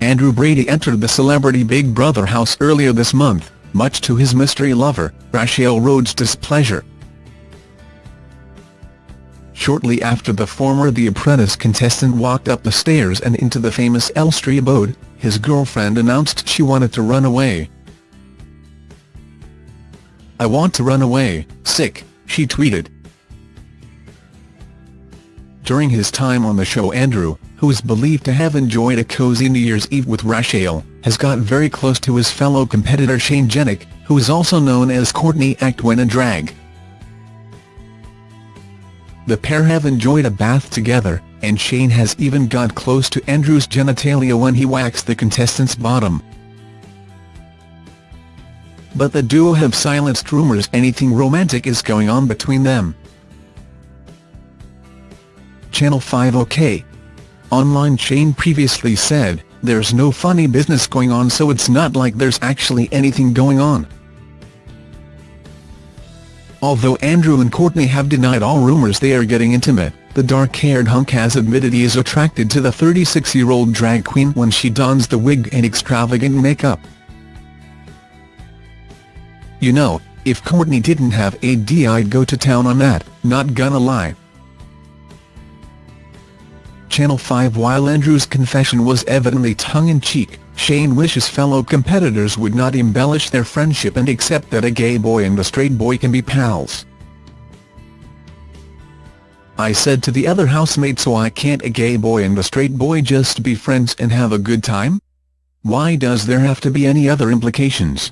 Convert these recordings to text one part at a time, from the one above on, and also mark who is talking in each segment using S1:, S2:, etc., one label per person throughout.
S1: Andrew Brady entered the celebrity Big Brother house earlier this month, much to his mystery lover, Rachel Rhodes' displeasure. Shortly after the former The Apprentice contestant walked up the stairs and into the famous Elstree abode, his girlfriend announced she wanted to run away. I want to run away, sick, she tweeted. During his time on the show Andrew, who is believed to have enjoyed a cozy New Year's Eve with Rachel, has got very close to his fellow competitor Shane Jenek, who is also known as Courtney Act when a drag. The pair have enjoyed a bath together, and Shane has even got close to Andrew's genitalia when he waxed the contestant's bottom. But the duo have silenced rumours anything romantic is going on between them. Channel 5 OK. Online Shane previously said, there's no funny business going on so it's not like there's actually anything going on. Although Andrew and Courtney have denied all rumours they are getting intimate, the dark-haired hunk has admitted he is attracted to the 36-year-old drag queen when she dons the wig and extravagant makeup. You know, if Courtney didn't have AD I'd go to town on that, not gonna lie. Channel 5 While Andrew's confession was evidently tongue-in-cheek, Shane wishes fellow competitors would not embellish their friendship and accept that a gay boy and a straight boy can be pals. I said to the other housemate so I can't a gay boy and a straight boy just be friends and have a good time? Why does there have to be any other implications?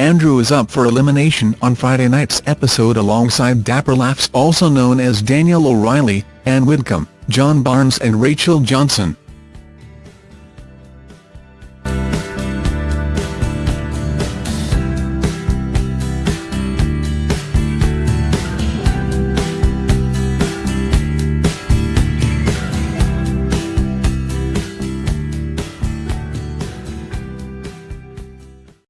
S1: Andrew is up for elimination on Friday night's episode alongside Dapper Laughs also known as Daniel O'Reilly, Ann Widdecombe, John Barnes and Rachel Johnson.